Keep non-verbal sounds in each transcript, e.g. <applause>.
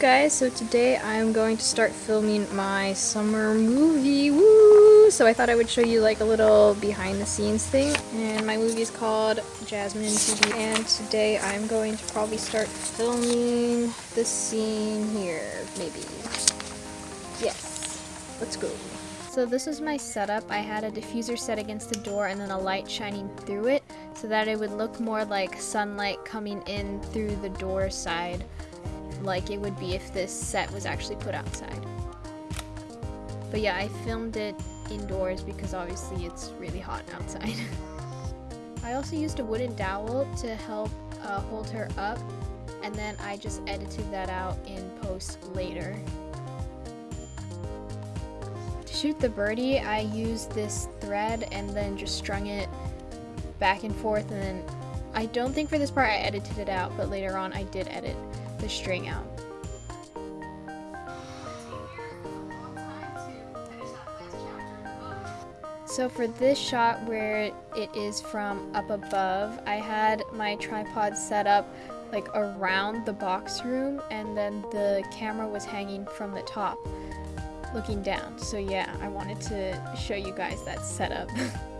guys, so today I'm going to start filming my summer movie, woo! So I thought I would show you like a little behind the scenes thing, and my movie is called Jasmine TV, and today I'm going to probably start filming this scene here, maybe. Yes, let's go. So this is my setup. I had a diffuser set against the door and then a light shining through it so that it would look more like sunlight coming in through the door side like it would be if this set was actually put outside. But yeah, I filmed it indoors because obviously it's really hot outside. <laughs> I also used a wooden dowel to help uh, hold her up and then I just edited that out in post later. To shoot the birdie, I used this thread and then just strung it back and forth and then I don't think for this part I edited it out, but later on I did edit the string out. So for this shot where it is from up above, I had my tripod set up like around the box room and then the camera was hanging from the top looking down. So yeah, I wanted to show you guys that setup. <laughs>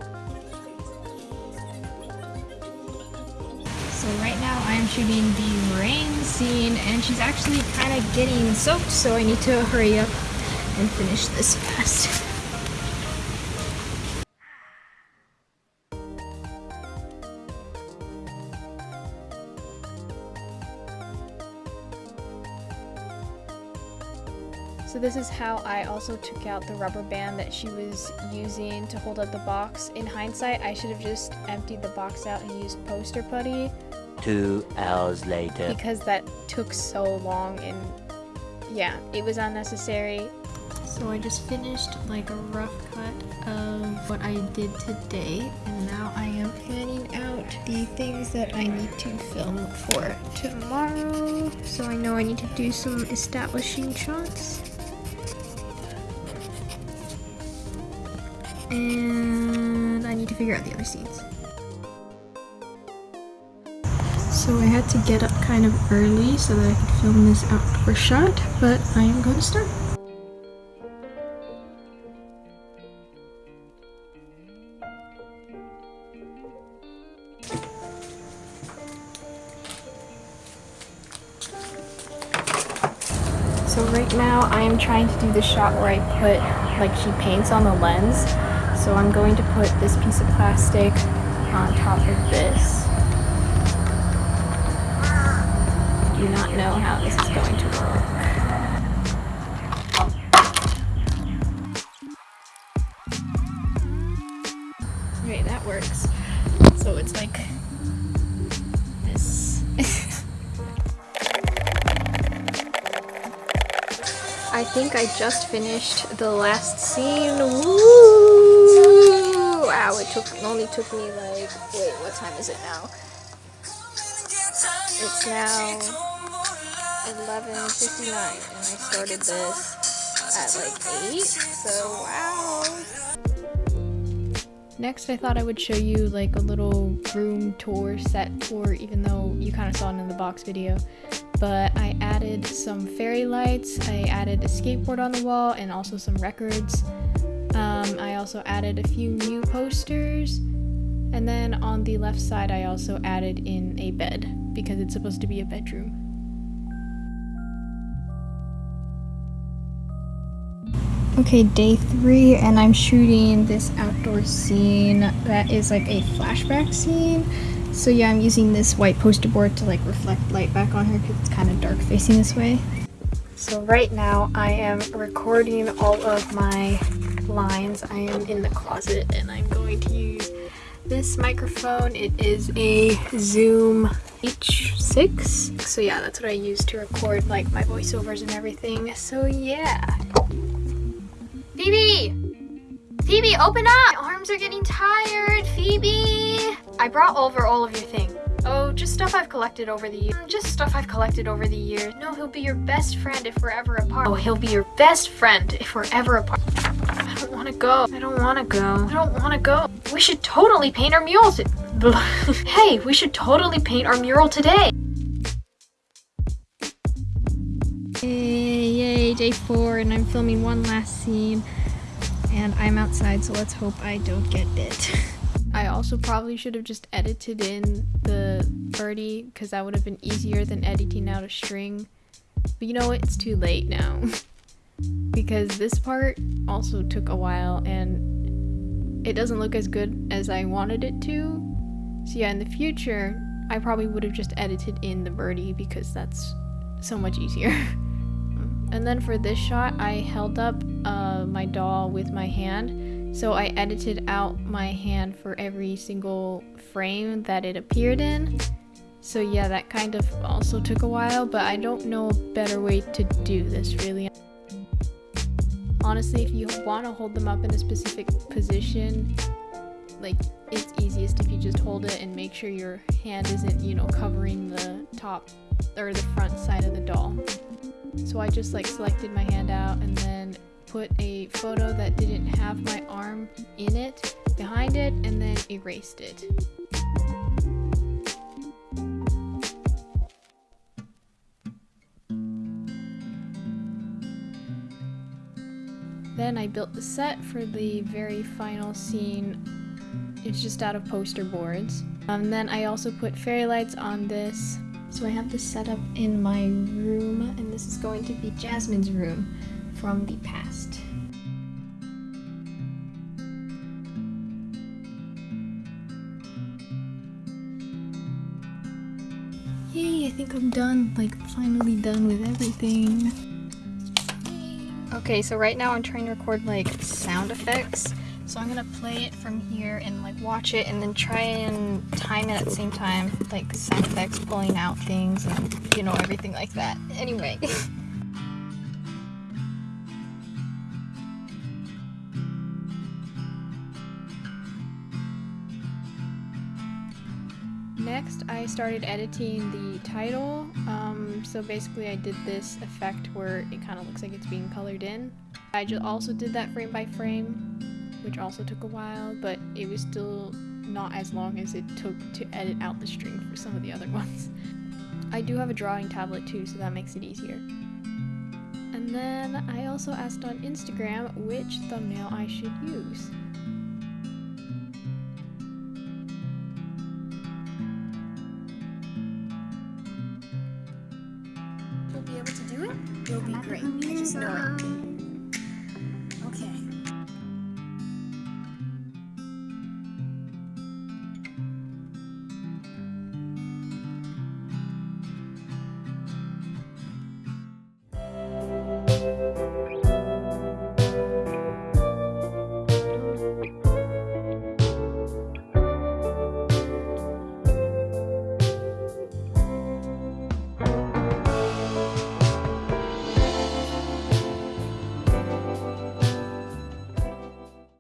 So right now I'm shooting the rain scene and she's actually kind of getting soaked so I need to hurry up and finish this fast. So this is how I also took out the rubber band that she was using to hold up the box. In hindsight, I should have just emptied the box out and used poster putty. Two hours later. Because that took so long and yeah, it was unnecessary. So I just finished like a rough cut of what I did today and now I am planning out the things that I need to film for tomorrow. So I know I need to do some establishing shots. and I need to figure out the other scenes. So I had to get up kind of early so that I could film this outdoor shot, but I am going to start. So right now I am trying to do the shot where I put like she paints on the lens so I'm going to put this piece of plastic on top of this. Do not know how this is going to work. Okay, that works. So it's like this. <laughs> I think I just finished the last scene. Woo! Wow, it took only took me like wait, what time is it now? It's now 11:59 and I started this at like 8. So wow. Next, I thought I would show you like a little room tour set tour even though you kind of saw it in the box video. But I added some fairy lights, I added a skateboard on the wall and also some records. Um, I also added a few new posters. And then on the left side, I also added in a bed because it's supposed to be a bedroom. Okay, day three, and I'm shooting this outdoor scene that is like a flashback scene. So yeah, I'm using this white poster board to like reflect light back on her because it's kind of dark facing this way. So right now I am recording all of my lines. I am in the closet and I'm going to use this microphone. It is a Zoom H6. So yeah, that's what I use to record like my voiceovers and everything. So yeah. Phoebe! Phoebe, open up! My arms are getting tired, Phoebe! I brought over all of your things. Oh, just stuff I've collected over the years. Just stuff I've collected over the years. No, he'll be your best friend if we're ever apart. Oh, he'll be your best friend if we're ever apart I don't want to go. I don't want to go. I don't want to go. We should totally paint our mural. <laughs> hey, we should totally paint our mural today. Day four and I'm filming one last scene and I'm outside so let's hope I don't get bit. <laughs> I also probably should have just edited in the birdie because that would have been easier than editing out a string. But you know what? It's too late now. <laughs> because this part also took a while and it doesn't look as good as I wanted it to. So yeah, in the future, I probably would have just edited in the birdie because that's so much easier. <laughs> and then for this shot, I held up uh, my doll with my hand. So I edited out my hand for every single frame that it appeared in. So yeah, that kind of also took a while, but I don't know a better way to do this really. Honestly, if you want to hold them up in a specific position, like it's easiest if you just hold it and make sure your hand isn't, you know, covering the top or the front side of the doll. So I just like selected my hand out and then put a photo that didn't have my arm in it behind it and then erased it. Then I built the set for the very final scene it's just out of poster boards. Um, then I also put fairy lights on this. So I have this set up in my room, and this is going to be Jasmine's room from the past. Yay, I think I'm done, like finally done with everything. Okay, so right now I'm trying to record like sound effects. So I'm gonna play it from here and like watch it and then try and time it at the same time, like sound effects, pulling out things and you know, everything like that. Anyway. <laughs> Next, I started editing the title. Um, so basically I did this effect where it kind of looks like it's being colored in. I also did that frame by frame which also took a while, but it was still not as long as it took to edit out the string for some of the other <laughs> ones. I do have a drawing tablet too, so that makes it easier. And then I also asked on Instagram which thumbnail I should use. You'll be able to do it? You'll be great. I just know it.